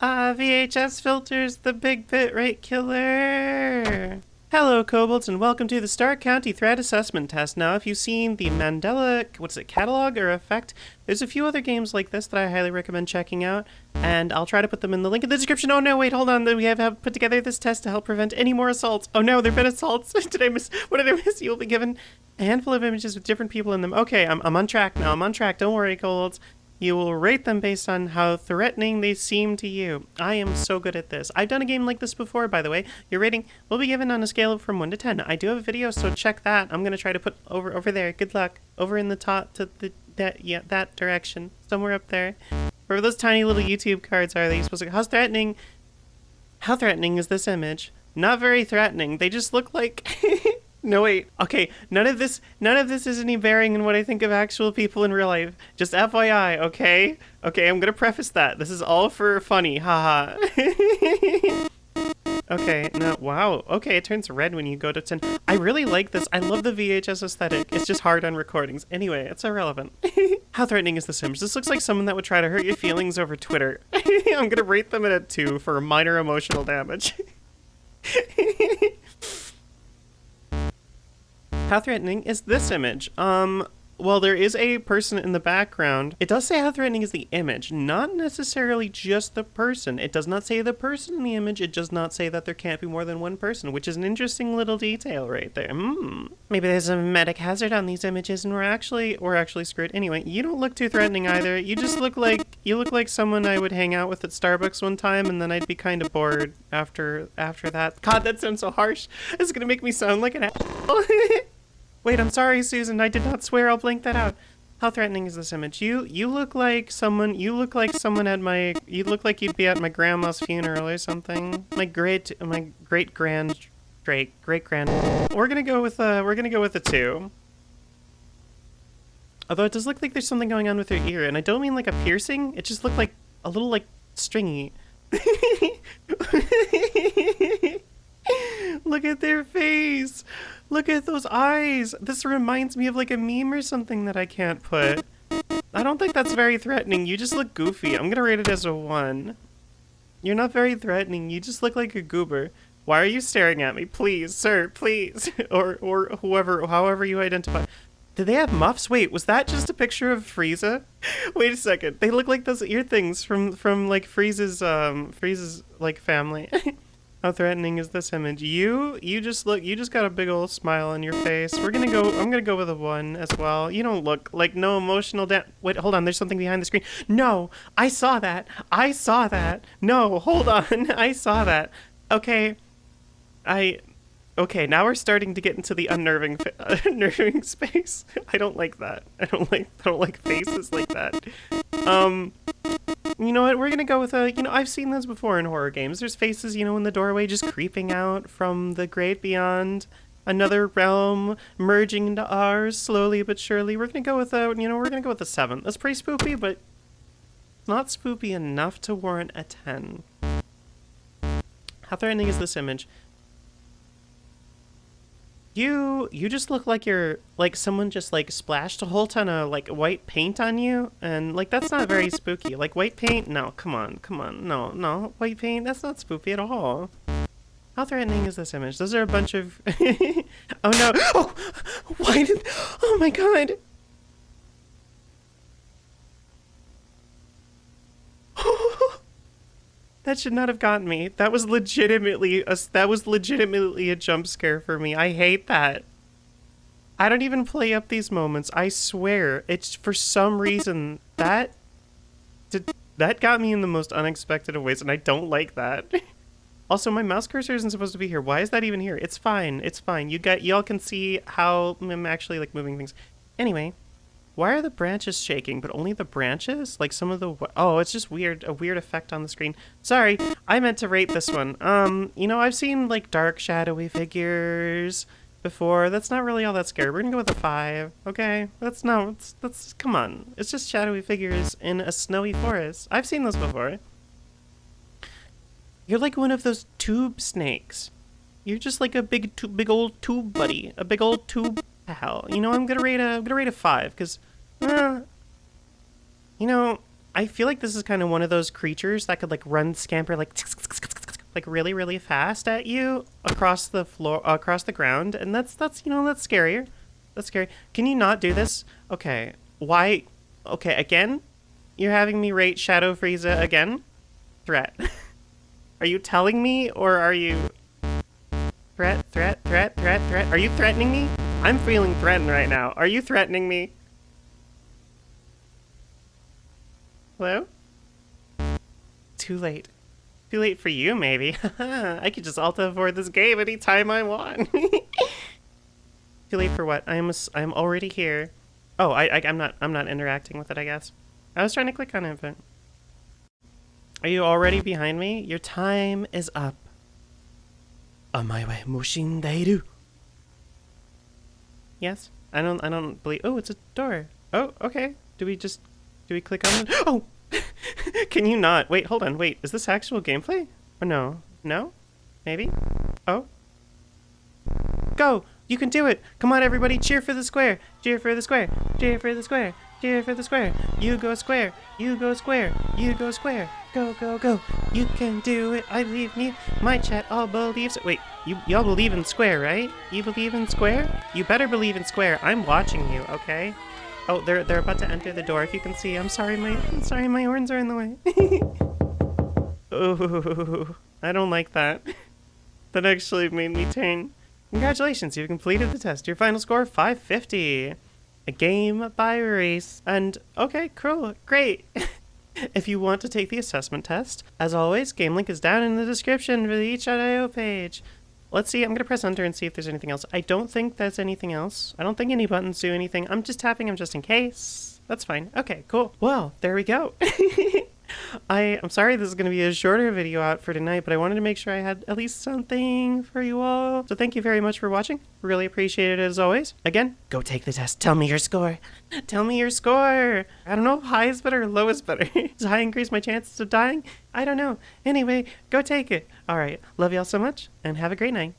Ah, VHS filters, the big bitrate killer. Hello, Kobolds, and welcome to the Stark County Threat Assessment Test. Now, if you've seen the Mandela, what's it, catalog or effect, there's a few other games like this that I highly recommend checking out, and I'll try to put them in the link in the description. Oh no, wait, hold on. We have, have put together this test to help prevent any more assaults. Oh no, there've been assaults. did I miss? What did I miss? You'll be given a handful of images with different people in them. Okay, I'm, I'm on track now. I'm on track. Don't worry, Kobolds. You will rate them based on how threatening they seem to you. I am so good at this. I've done a game like this before, by the way. Your rating will be given on a scale of from 1 to 10. I do have a video, so check that. I'm going to try to put over over there. Good luck. Over in the top to the that yeah, that direction. Somewhere up there. Where those tiny little YouTube cards are, they supposed to How threatening How threatening is this image? Not very threatening. They just look like No wait. Okay, none of this none of this is any bearing in what I think of actual people in real life. Just FYI, okay? Okay, I'm gonna preface that. This is all for funny, haha. okay, no wow. Okay, it turns red when you go to 10. I really like this. I love the VHS aesthetic. It's just hard on recordings. Anyway, it's irrelevant. How threatening is this image? This looks like someone that would try to hurt your feelings over Twitter. I'm gonna rate them at a 2 for minor emotional damage. How threatening is this image? Um, well, there is a person in the background. It does say how threatening is the image, not necessarily just the person. It does not say the person in the image. It does not say that there can't be more than one person, which is an interesting little detail right there. Hmm. Maybe there's a memetic hazard on these images, and we're actually we're actually screwed. Anyway, you don't look too threatening either. You just look like you look like someone I would hang out with at Starbucks one time, and then I'd be kind of bored after after that. God, that sounds so harsh. It's gonna make me sound like an asshole. Wait, I'm sorry, Susan. I did not swear. I'll blank that out. How threatening is this image? You you look like someone. You look like someone at my. You look like you'd be at my grandma's funeral or something. My great my great grand great great grand. We're gonna go with uh we're gonna go with a two. Although it does look like there's something going on with her ear, and I don't mean like a piercing. It just looked like a little like stringy. look at their face. Look at those eyes. This reminds me of like a meme or something that I can't put. I don't think that's very threatening. You just look goofy. I'm gonna rate it as a one. You're not very threatening. You just look like a goober. Why are you staring at me? Please, sir, please. or or whoever, however you identify. Did they have muffs? Wait, was that just a picture of Frieza? Wait a second. They look like those ear things from from like Frieza's um Frieza's like family. How threatening is this image? You, you just look, you just got a big old smile on your face. We're gonna go, I'm gonna go with a one as well. You don't look like no emotional da- Wait, hold on, there's something behind the screen. No, I saw that. I saw that. No, hold on, I saw that. Okay, I, okay, now we're starting to get into the unnerving, unnerving space. I don't like that. I don't like, I don't like faces like that. Um, you know what? We're gonna go with a. You know, I've seen this before in horror games. There's faces, you know, in the doorway just creeping out from the great beyond, another realm merging into ours slowly but surely. We're gonna go with a. You know, we're gonna go with a seven. That's pretty spoopy, but not spoopy enough to warrant a ten. How threatening is this image? You you just look like you're like someone just like splashed a whole ton of like white paint on you and like that's not very spooky. Like white paint? No, come on, come on. No, no. White paint, that's not spooky at all. How threatening is this image? Those are a bunch of Oh no. Oh why did Oh my god. That should not have gotten me. That was legitimately a, that was legitimately a jump scare for me. I hate that. I don't even play up these moments. I swear. It's for some reason that did, that got me in the most unexpected of ways and I don't like that. also, my mouse cursor isn't supposed to be here. Why is that even here? It's fine. It's fine. You got y'all can see how I'm actually like moving things. Anyway, why are the branches shaking, but only the branches? Like some of the... Oh, it's just weird. A weird effect on the screen. Sorry, I meant to rate this one. Um, you know, I've seen, like, dark, shadowy figures before. That's not really all that scary. We're gonna go with a five, okay? That's no, that's, that's, come on. It's just shadowy figures in a snowy forest. I've seen those before. You're like one of those tube snakes. You're just like a big, big old tube buddy. A big old tube pal. You know, I'm gonna rate a, I'm gonna rate a five, because uh, you know, I feel like this is kind of one of those creatures that could like run scamper like like really really fast at you across the floor across the ground and that's that's you know that's scarier. That's scary. Can you not do this? Okay. Why Okay, again? You're having me rate Shadow Frieza again? Threat. are you telling me or are you Threat, threat, threat, threat, threat. Are you threatening me? I'm feeling threatened right now. Are you threatening me? Hello? Too late. Too late for you, maybe. I could just alta avoid this game anytime I want. Too late for what? I'm I'm already here. Oh, I, I am not I'm not interacting with it. I guess. I was trying to click on but. Are you already behind me? Your time is up. On my way, Mushin Dairu. Yes. I don't I don't believe. Oh, it's a door. Oh, okay. Do we just do we click on it? Oh! Can you not? Wait, hold on. Wait, is this actual gameplay? Or no? No? Maybe? Oh? Go! You can do it! Come on, everybody, cheer for the square! Cheer for the square! Cheer for the square! Cheer for the square! You go square! You go square! You go square! Go, go, go! You can do it! I believe me! My chat all believes it! Wait, you y'all believe in square, right? You believe in square? You better believe in square. I'm watching you, okay? Oh, they're they're about to enter the door. If you can see, I'm sorry, my I'm sorry, my horns are in the way. Ooh, I don't like that. That actually made me turn. Congratulations, you've completed the test. Your final score 550. A game by race. And okay, cool, great. if you want to take the assessment test, as always, game link is down in the description for the itch.io page. Let's see, I'm going to press enter and see if there's anything else. I don't think there's anything else. I don't think any buttons do anything. I'm just tapping them just in case. That's fine. Okay, cool. Well, there we go. I, I'm sorry this is going to be a shorter video out for tonight, but I wanted to make sure I had at least something for you all. So thank you very much for watching. Really appreciate it as always. Again, go take the test. Tell me your score. Tell me your score. I don't know. High is better low is better. Does high increase my chances of dying? I don't know. Anyway, go take it. All right. Love y'all so much and have a great night.